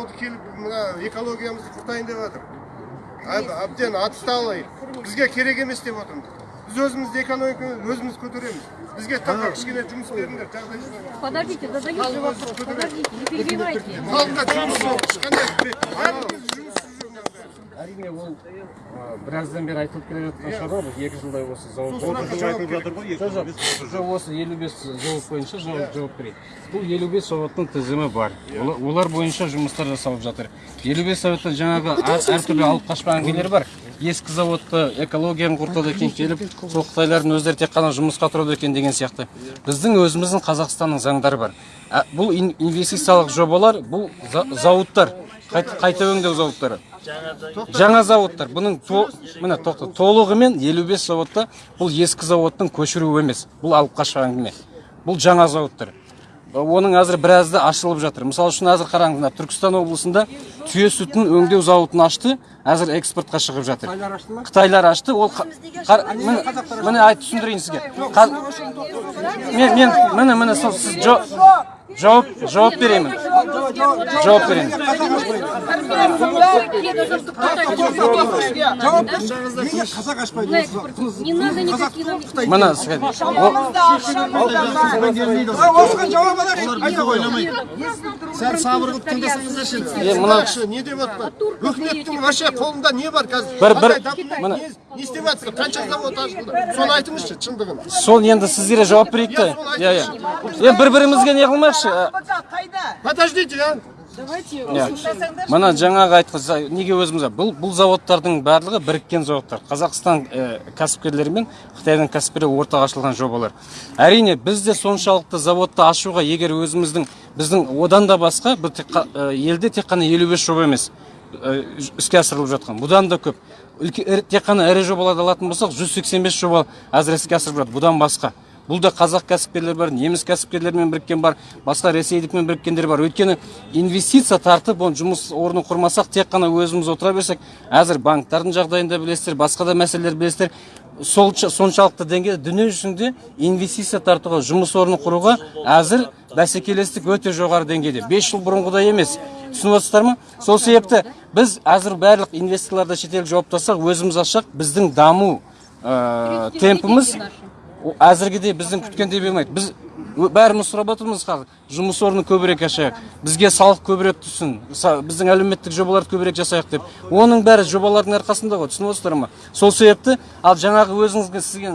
заводы келіп мына экологиямызды құртайын деп жатыр. Әб- әбден отсталый бізге керек емес деп отырмыз. Біз өзімізді экономиканы өзіміз көтереміз. Бізге таққа кішкене жұмыс беріңдер жағдай. Подождите, задаю же вопрос. Подождите, не перебивайте. халыққа жұмыс жоқ. Ешқандай ол біраздан бері айтылып келе жатқан шаруа біз екі жылдай осы зауыт айтылып жатыр ғой жоқ осы елу бес зауыт бойынша жауап берейін бұл елу бес зауыттың тізімі бар. Ола- олар бойынша жұмыстар жасалып жатыр. елу бес зауытта жаңағы әр- әртүрлі алып қашпаған әңгімелер бар. Ескі зауытты экологияны құртады екен келіп сол қытайлардың өздері тек қана жұмысқа тұрады екен деген сияқты. Біздің өзіміздің қазақстанның заңдары бар. Ә, бұл ин- инвестициялық жобалар бұл за- зауыттар. Қайта, қайта өңдеу зауыттары. Жаңа зауыттар. Бұның то, міне тоқта толығымен 55 зауытта бұл ескі зауыттың көшіруі емес. Бұл алып қашқан әңгіме. Бұл жаңа зауыттар. Оның әзір біразы ашылып жатыр. Мысалы үшін әзір қараңыз мына түркістан облысында түйе сүтін өңдеу зауытын ашты әзір экспортқа шығып жатыр. Қытайлар ашты ол қа- қар- міне міне айт түсіндірейін сізге. Мен мен міне міне сіз жо- жауап жауап беремін жауап беремін осыған жауап ойламайды сәл сабыр қылып тыңдасаңыздаршы Е, мына- не деп жатыр үкіметтің вообще қолында не бар қазір? Бір- бір- не- істеп жатсыздар қанша завод ашылды соны айтыңызшы шындығын. Сол енді сіздерге жауап берейік те. Иә иә енді бір бірімізге не қылмайықшы подождите а. Иә мына жаңағы айтқан неге өзіміз бұл бұл заводтардың барлығы біріккен заводтар. Қазақстан ә, кәсіпкерлері мен қытайдың кәсіпкерлері ортақ ашылған жобалар. Әрине біз де соншалықты заводты ашуға егер өзіміздің біздің одан да басқа бұл тек ә, елде тек қана елу бес жоба емес ә, іске асырылып жатқан. Бұдан да көп. Тек қана ірі жобаларды алатын болсақ 185 жоба әзір іске асырылып жатыр. Бұдан басқа. Бұл да қазақ кәсіпкерлер бар неміс кәсіпкерлерімен біріккен бар басқа ресейдікмен біріккендер бар өйткені инвестиция тартып оны жұмыс орнын құрмасақ тек қана өзіміз отыра берсек әзір банктардың жағдайында білесіздер басқа да мәселелер білесіздер сол соншалықты деңгейде дүние жүзінде инвестиция тартуға жұмыс орнын құруға әзір бәсекелестік өте жоғары деңгейде 5 жыл бұрынғыдай емес түсініп отырсыздар ма сол себепті біз әзір барлық инвесторларды шетелге жауаптасақ өзіміз ашсақ біздің даму ә, темпіміз әзіргідей біздің күткендей болмайды. Біз бәріміз сұрап отырмыз қазір. Жұмыс орнын көбірек ашайық. Бізге салық көбірек түссін біздің әлеуметтік жобаларды көбірек жасайық деп. Оның бәрі жобалардың арқасында ғой түсініп отырсыздар ма? Сол себепті ал жаңағы өзіңізге сізге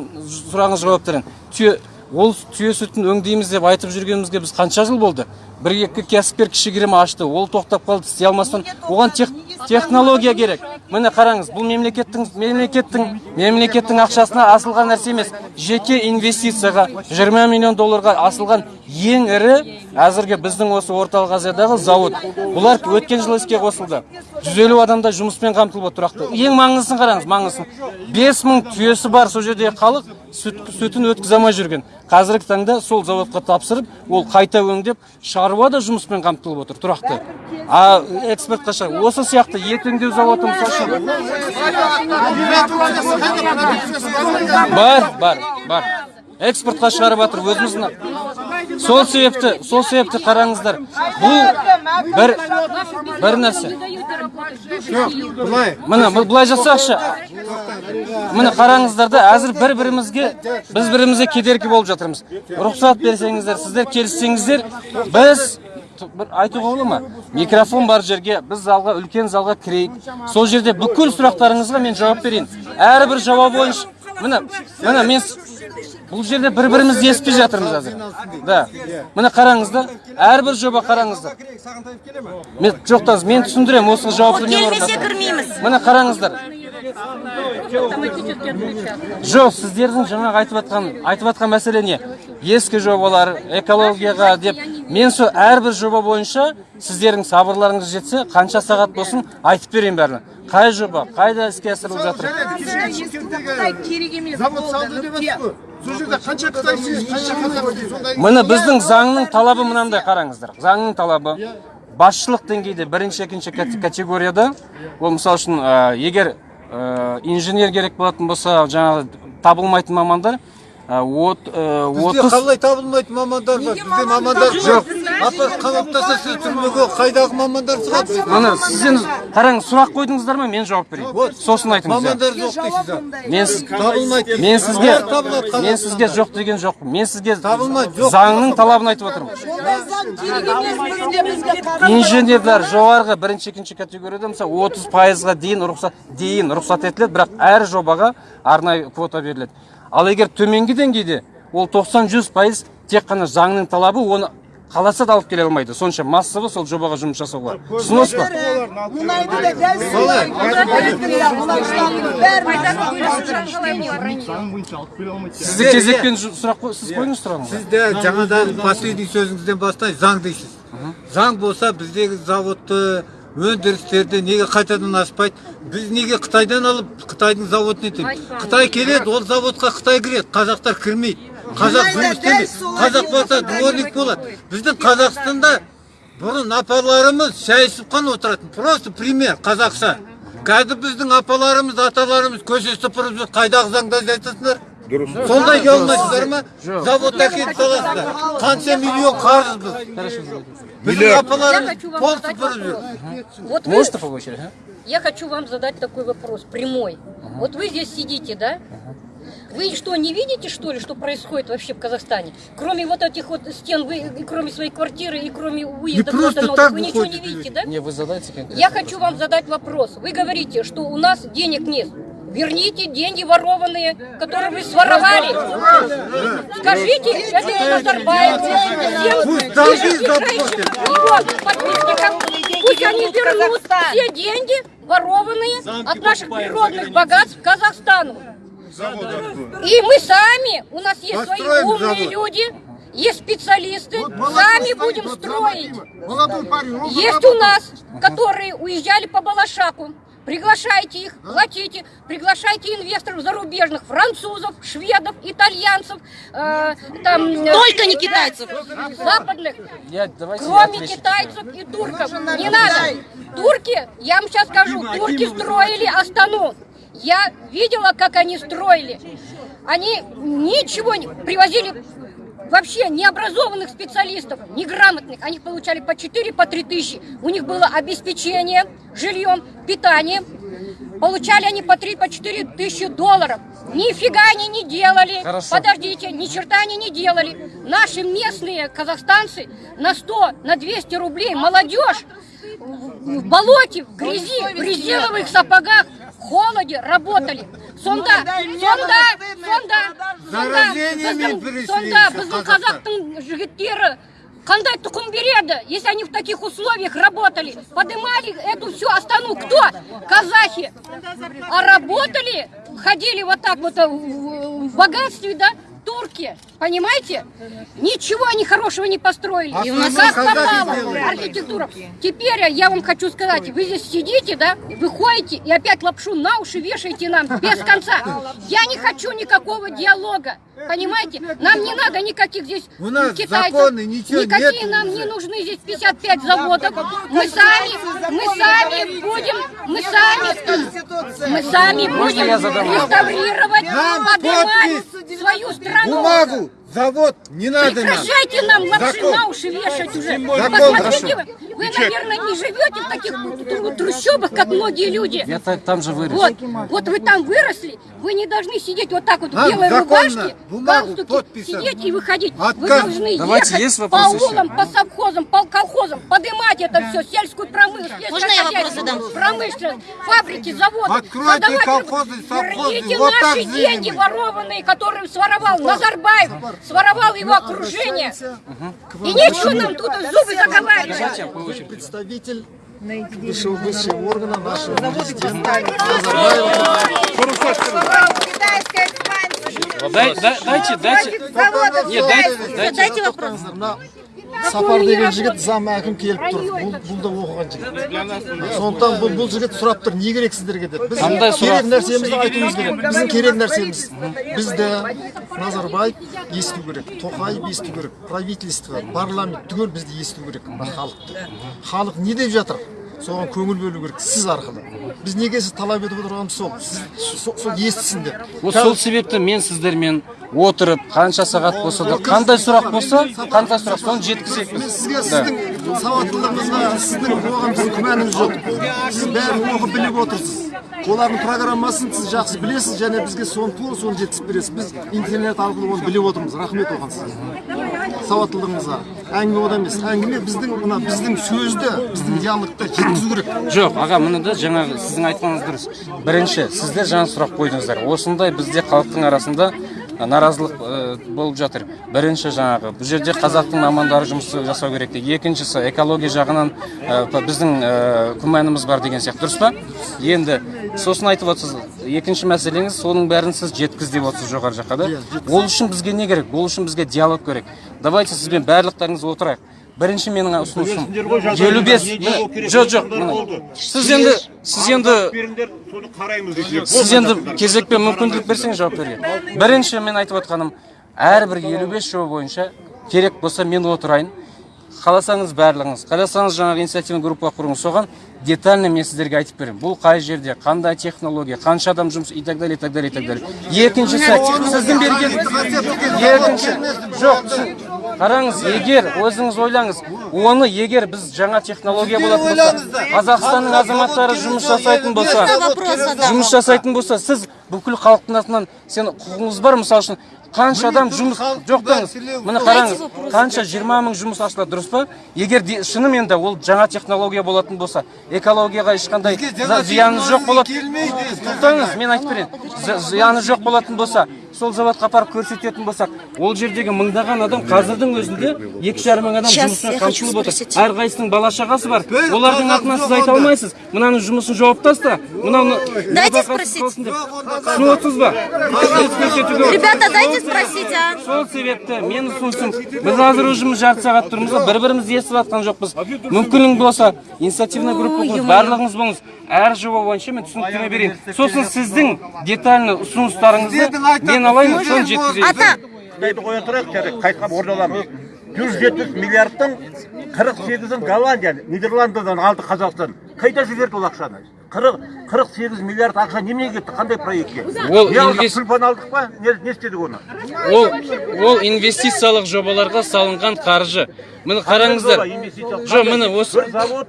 сұрағыңызға жауап берейін түйе ол түйе сүтін өңдейміз деп айтып жүргенімізге біз қанша жыл болды? Бір екі кәсіпкер кішігірім ашты ол тоқтап қалды істей алмастан. Оған тех, технология керек. Міне қараңыз бұл мемлекеттің мемлекеттің мемлекеттің ақшасына асылған нәрсе емес. Жеке инвестицияға 20 миллион долларға асылған ең ірі әзірге біздің осы орталық азиядағы зауыт. Бұлар өткен жылы іске қосылды. 150 адамдай жұмыспен қамтылып тұрақты. Ең маңыздысын қараңыз маңыздысын. 5000 түйесі бар сол жердегі халық сүт, сүтін өткізе алмай жүрген. Қазіргі таңда сол заводқа тапсырып ол қайта өңдеп шаруа да жұмыспен қамтылып отыр тұрақты. А экспортқа шығар осы сияқты ет өңдеу зауыты мысалы үшін бар бар бар. Экспортқа шығарып жатыр өзіміздің сол себепті сол себепті қараңыздар бұл бір бір нәрсе. Работать. былай. Міне бұл- былай жасайықшы міне қараңыздар да әзір бір бірімізге біз бірімізге кедергі болып жатырмыз. Рұқсат берсеңіздер сіздер келіссеңіздер біз бір айтуға бола ма? Микрофон бар жерге біз залға үлкен залға кірейік. Сол жерде бүкіл сұрақтарыңызға мен жауап берейін. Әрбір жауап бойынша міне міне мен бұл жерде бір бірімізді естіпей жатырмыз әзір. Да. Міне қараңыз да әрбір жоба қараңыздар. Мен жоқтаңыз мен түсіндіремін осы жауапты мен кірмейміз. Міне қараңыздар. Автоматически отключаться. жоқ сіздердің жаңағы айтып жатқан айтып жатқан мәселе не? Ескі жобалар экологияға деп мен сол әрбір жоба бойынша сіздердің сабырларыңыз жетсе қанша сағат болсын айтып берейін бәрін. Қай жоба қайда іске асырылып жатыр? керек емес завод салды деп жатыр ғой. Сол жерде қанша қытай сүйеді қанша қазақ сүйеді сонда міне біздің заңның талабы мынандай қараңыздар. Заңның талабы басшылық деңгейде бірінші екінші кате- категорияда. Ол мысалы үшін егер инженер керек болатын болса жаңағы табылмайтын мамандар от, ә, Бізде отыз қалай табылмайтын мамандар бар. Бізде мамандар жоқ? апа қамаптаса сіз түрмеге қайдағы мамандар шығады міне сіз енді қараңыз сұрақ қойдыңыздар ма? Мен жауап берейін. Сосын айтыңыз мамандар жоқ дейсіз мен сіз табылмайды. Мен сізге мен сізге жоқ деген жоқпын. Мен сізге Табылмайды, жоқ. заңның талабын айтып отырмын. Инженерлер жоғарғы бірінші екінші категорияда мысалы отыз пайызға дейін рұқсат дейін рұқсат етіледі бірақ әр жобаға арнайы квота беріледі. Ал егер төменгі деңгейде ол 90 жүз пайыз тек қана заңның талабы оны қаласа да алып келе алмайды. Сонша массовый сол жобаға жұмыс жасауға түсінесіз ба? Сізді кезекпен сұрақ сіз қойыңыз сұрағыңызды сіз де жаңадан последний сөзіңізден бастан заң дейсіз. Заң болса біздегі заводты өндірістерді неге қайтадан ашпайды біз неге қытайдан алып қытайдың заводын етеміз қытай келеді ол заводқа қытай кіреді қазақтар кірмейді. Қазақ жұмыс істемейді. қазақ болса дворник болады. Біздің қазақстанда бұрын апаларымыз шай ішіп қана отыратын. Просто пример қазақша. Қазір біздің апаларымыз аталарымыз көше сыпырып жүр қайдағы заңды айтасыңдар сондай ұя алмайсыздар ма завод әкеліп саласыздар қанша миллион қарыз біз біздің апаларымыз пол сыпырып жүр Вот вы, можете по очереди а? я хочу вам задать такой вопрос, прямой. Вот вы здесь сидите, да? Вы что, не видите, что ли, что происходит вообще в Казахстане? Кроме вот этих вот стен, вы, и кроме своей квартиры, и кроме уезда просто куда-то новых, так вы ничего не выходите видите, да? не вы задайте конкретно Я хочу вам задать вопрос. Вы говорите, что у нас денег нет. Верните деньги ворованные, которые вы своровали. Скажите это всем пишите заплатят. его подписчикам. Пусть они вернут все деньги, ворованные от наших природных богатств Казахстану. И мы сами, у нас есть свои умные люди, есть специалисты, сами будем строить. Есть у нас, которые уезжали по Балашаку. Приглашайте их, платите, приглашайте инвесторов зарубежных, французов, шведов, итальянцев, э, там, э, Только не китайцев. западных, я кроме китайцев и турков. Не надо. Турки, я вам сейчас скажу, турки строили Астану. Я видела, как они строили. Они ничего не привозили вообще необразованных специалистов, неграмотных. Они получали по 4, по 3 тысячи. У них было обеспечение жильем, питанием. Получали они по 3, по 4 тысячи долларов. Нифига они не делали. Хорошо. Подождите, ни черта они не делали. Наши местные казахстанцы на 100, на 200 рублей, молодежь в болоте, в грязи, в резиновых сапогах, холоде работали. Сонда, сонда, сонда, Заражениями біздің- біріншілейді сонда біздің қазақтар. қазақтың жігіттері қандай тұқым береді, если они в таких условиях работали? Поднимали эту всю Астану кто? Казахи. А работали, ходили вот так вот э, в в богатстве, да? Турки, понимаете? Ничего они хорошего не построили. А И у нас как казахи попало архитектура. Теперь я вам хочу сказать, вы здесь сидите, да, вы ходите и опять лапшу на уши вешаете нам без конца. Я не хочу никакого диалога. Понимаете? Нам не надо никаких здесь У нас китайцев. законы, ничего Никакие нет нам уже. не нужны здесь 55 заводов. Мы сами, мы сами будем, мы сами, мы сами будем реставрировать, поднимать. Свою страну. Бумагу, завод, не надо нам. Прекращайте нам лапши Закон. на уши вешать уже. Закон. Посмотрите, вы, вы, наверное, не живете в таких тру- трущобах, как многие люди. я та- там же вырос Вот, вот вы там выросли, вы не должны сидеть вот так вот в Нам белой рубашке, бумагу, галстуке, подписом. сидеть и выходить. Вы Отказ. должны Давайте, ехать есть по еще? аулам, по совхозам, по колхозам, поднимать это все, сельскую промышленность, Можно я вопрос задам? промышленность, фабрики, заводы. Откройте колхозы, совхозы, Верните вот так наши деньги мы. ворованные, которые своровал Назарбаев, своровал его окружение. И нечего нам тут зубы заговаривать. представитель высшего, высшего органа нашего президента. Китайская экспансия. Дай- дай- дайте дайте. Нет, дайте- дайте- вопрос. сапар деген жігіт зам әкім келіп тұр. Бұл, бұл да оқыған жігіт. Сондықтан бұл, бұл жігіт сұрап тұр не керек сіздерге деп біз керек нәрсемізді айтуымыз керек. Біздің керек нәрсеміз. Бізді назарбаев есту керек тоқаев есту керек правительство парламент түгел бізді есту керек. Мына халықты халық не деп жатыр? Соған көңіл бөлу керек сіз арқылы. Біз неге сіз талап етіп отырғанымыз сол. Сол естісін деп вот сол себепті мен сіздермен отырып қанша сағат болса да қандай сұрақ болса қандай сұрақ соны жеткізейік мен біз сізге сіздің сауаттылығыңызға сіздің оған біздің күмәніміз жоқ. Сіз бәрін оқып біліп отырсыз. Олардың программасын сіз жақсы білесіз және бізге соны тура соны жеткізіп бересіз. Біз интернет арқылы оны біліп отырмыз. Рахмет оған сізге. Сауаттылығыңызға. Әңгіме одан емес. Әңгіме біздің мына біздің сөзді біздің диалогты жеткізу керек. Жоқ аға міне да жаңағы сіздің айтқаныңыз дұрыс. Бірінші сіздер жаңа сұрақ қойдыңыздар. Осындай бізде халықтың арасында наразылық э, болып жатыр. Бірінші жаңағы бұл жерде қазақтың мамандары жұмыс жасау керек екіншісі экология жағынан э, біздің э, күмәніміз бар деген сияқты. Дұрыс па? Енді сосын айтып отырсыз екінші мәселеңіз соның бәрін сіз жеткіз деп отырсыз жоғары жаққа да? Ол үшін бізге не керек? Ол үшін бізге диалог керек. Давайте сізбен барлықтарыңыз отырайық. Бірінші менің ұсынысым елу бес жоқ жоқ міне. сіз енді сіз енді сіз енді кезекпен мүмкіндік берсеңіз жауап беруге бірінші мен айтып отқаным әрбір елу бес жоба бойынша керек болса мен отырайын. Қаласаңыз барлығыңыз қаласаңыз жаңағы инициативный группа құрыңыз. Соған детально мен сіздерге айтып беремін. Бұл қай жерде қандай технология қанша адам жұмыс и так далее и так далее и так далее. Екіншісі сіздің берген екінші жоқ қараңыз егер өзіңіз ойлаңыз оны егер біз жаңа технология болатын болса қазақстанның азаматтары жұмыс жасайтын болса жұмыс жасайтын болса сіз бүкіл халықтың атынан сен құқығыңыз бар мысалы үшін қанша адам жұмыс жоқтаңыз міне қараңыз қанша жиырма мың жұмыс ашылады дұрыс па? Егер де- шынымен де ол жаңа технология болатын болса экологияға ешқандай зияны жоқ болатын тоқтаңыз мен айтып берейін. Зияны жоқ болатын болса сол заводқа апарып көрсететін болсақ ол жердегі мыңдаған адам қазірдің өзінде екі жарым мың адам жұмыспен қамтылып отыр. әрқайсысының бала шағасы бар олардың атынан сіз айта алмайсыз. Мынаның жұмысын жауып таста мынаны Дайте спросить. түсініп отырсыз ба. Ребята, дайте спросить, а? сол себепті мен ұсынысым біз қазір уже жарты сағат тұрмыз ғой бір бірімізді естіп жатқан жоқпыз. Мүмкінің болса инициативный группа құрып барлығыңыз болыңыз. Әр жоба бойынша мен түсініктеме берейін. Сосын сіздің детальный ұсыныстарыңызды мен алайын соны жеткізейін. Ата, қоя тұрайық жарайды қайтқан ордаламыз жүз жетпіс миллиардтың қырық сегізін голландия нидерландыдан алды қазақстан. Қайда жіберді ол ақшаны? Қырық қырық сегіз миллиард ақша неменеге кетті? Қандай проектке? Ол күлпан алдық па? Не, не істедік оны? Ол ол инвестициялық жобаларға салынған қаржы. Міне қараңыздар. Жоқ міне осы бір завод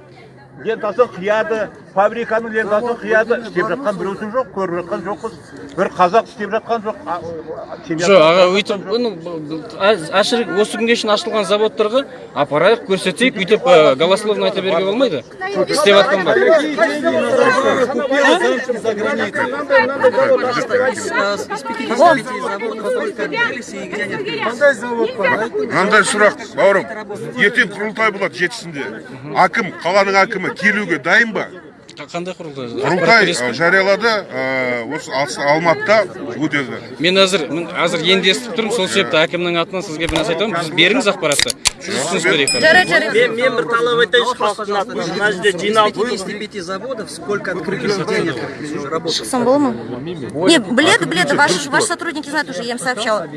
лентасын қияды фабриканың лентасын қияды. Істеп жатқан біреусін жоқ көріп жатқан жоқпыз. Бір қазақ істеп жатқан жоқ. Жоқ аға өйтіп осы күнге шейін ашылған заводтарға апарайық көрсетейік өйтіп голословно айта беруге болмайды? Істеп жатқан бар мынандай сұрақ бауырым. Ертең құрылтай болады жетісінде. Әкім қаланың әкімі. келуге дайын ба қандай құрылтай құрылтай ә, жариялады ә, осы Ас- алматыда өтеді мен қазір мен қазір енді естіп тұрмын сол себепті әкімнің атынан сізге бір нәрсе айтамын біз беріңіз ақпаратты түсініс берейік жарайды, жарайды. мен мен бір талап айтайыншы халықтың атынан мына жерде жиналып 55 заводов, сколько открылись денег уже работают? Шықсан бола ма? Не, біледі, біледі, ваши, ваши сотрудники знают уже, я им сообщала.